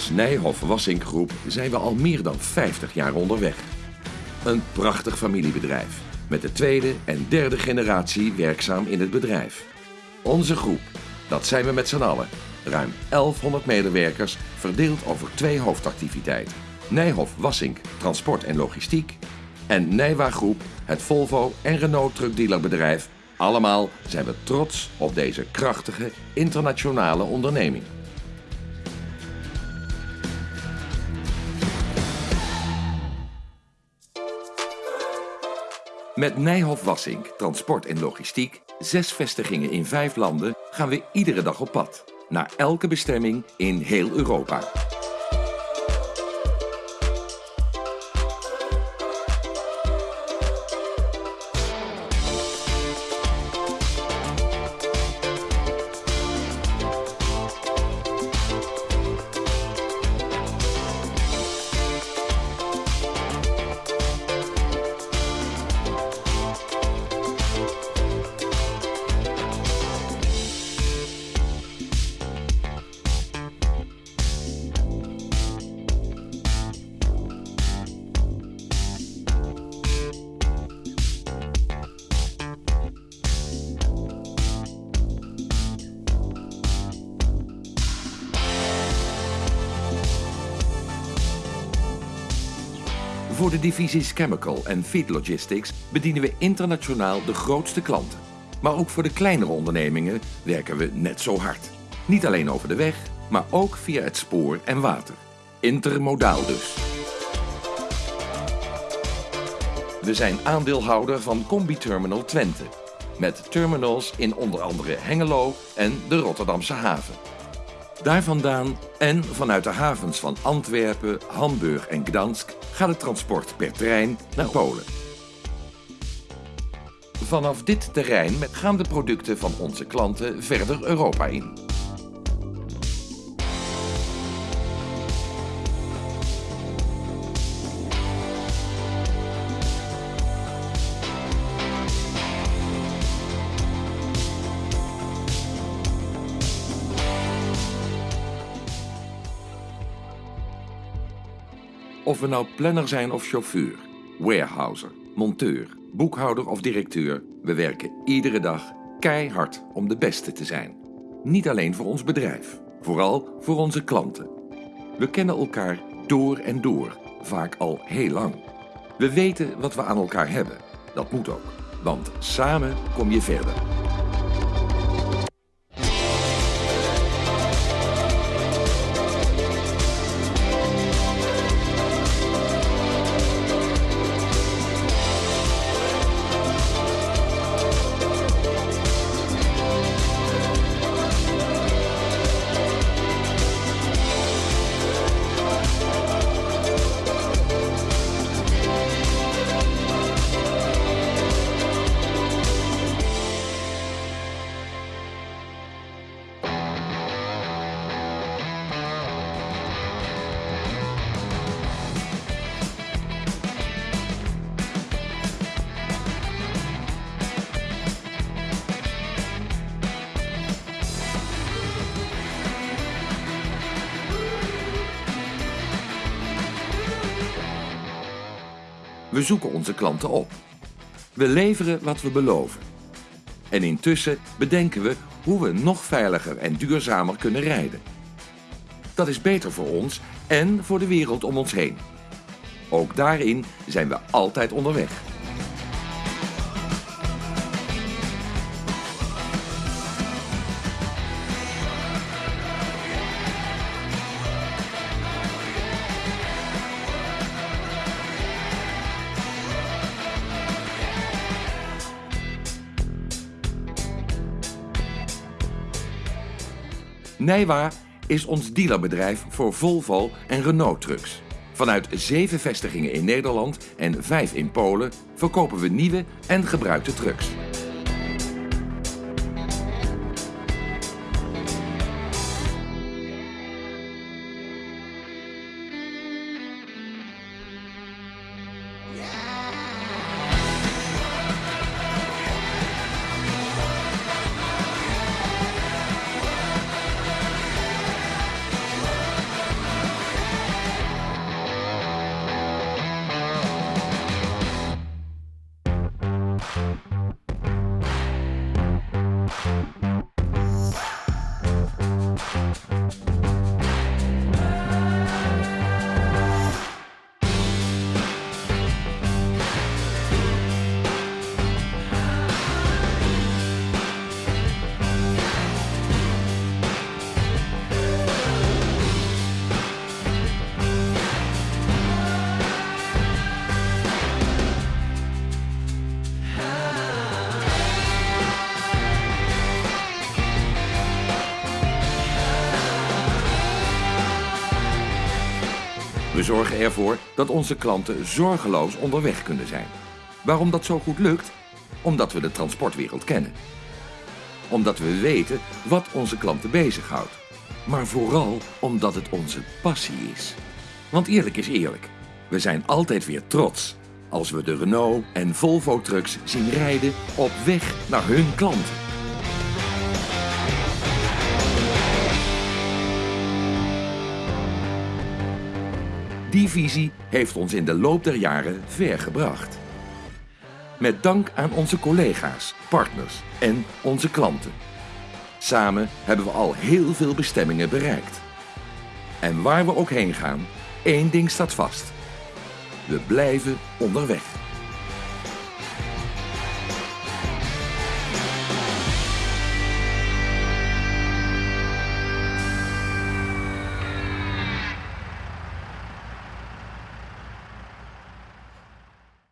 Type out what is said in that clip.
Als Nijhoff Wassink Groep zijn we al meer dan 50 jaar onderweg. Een prachtig familiebedrijf met de tweede en derde generatie werkzaam in het bedrijf. Onze groep, dat zijn we met z'n allen. Ruim 1100 medewerkers verdeeld over twee hoofdactiviteiten. Nijhoff Wassink Transport en Logistiek en Nijwa Groep, het Volvo en Renault truckdealerbedrijf. Allemaal zijn we trots op deze krachtige internationale onderneming. Met Nijhoff Wassink, transport en logistiek, zes vestigingen in vijf landen, gaan we iedere dag op pad. Naar elke bestemming in heel Europa. Voor de divisies Chemical en Feed Logistics bedienen we internationaal de grootste klanten. Maar ook voor de kleinere ondernemingen werken we net zo hard. Niet alleen over de weg, maar ook via het spoor en water. Intermodaal dus. We zijn aandeelhouder van Combi Terminal Twente. Met terminals in onder andere Hengelo en de Rotterdamse haven. Daar vandaan en vanuit de havens van Antwerpen, Hamburg en Gdansk gaat het transport per trein naar Polen. Vanaf dit terrein gaan de producten van onze klanten verder Europa in. Of we nou planner zijn of chauffeur, warehouser, monteur, boekhouder of directeur, we werken iedere dag keihard om de beste te zijn. Niet alleen voor ons bedrijf, vooral voor onze klanten. We kennen elkaar door en door, vaak al heel lang. We weten wat we aan elkaar hebben. Dat moet ook, want samen kom je verder. We zoeken onze klanten op. We leveren wat we beloven. En intussen bedenken we hoe we nog veiliger en duurzamer kunnen rijden. Dat is beter voor ons en voor de wereld om ons heen. Ook daarin zijn we altijd onderweg. Nijwa is ons dealerbedrijf voor Volvo en Renault trucks. Vanuit zeven vestigingen in Nederland en vijf in Polen verkopen we nieuwe en gebruikte trucks. We zorgen ervoor dat onze klanten zorgeloos onderweg kunnen zijn. Waarom dat zo goed lukt? Omdat we de transportwereld kennen. Omdat we weten wat onze klanten bezighoudt. Maar vooral omdat het onze passie is. Want eerlijk is eerlijk, we zijn altijd weer trots als we de Renault en Volvo trucks zien rijden op weg naar hun klanten. Die visie heeft ons in de loop der jaren ver gebracht. Met dank aan onze collega's, partners en onze klanten. Samen hebben we al heel veel bestemmingen bereikt. En waar we ook heen gaan, één ding staat vast. We blijven onderweg.